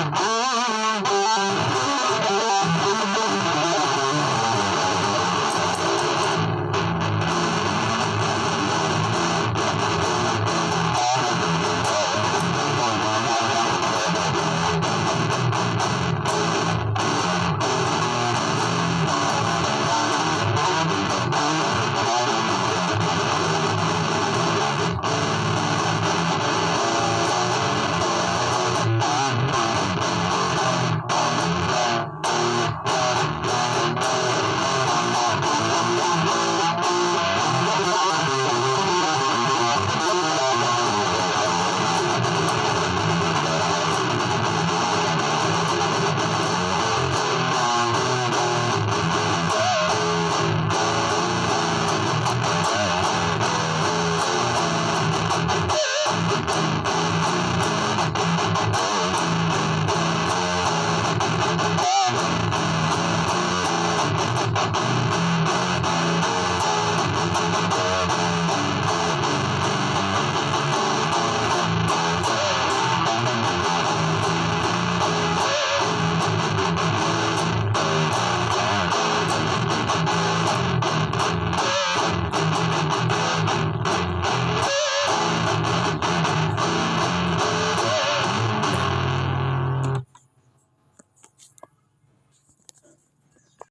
啊！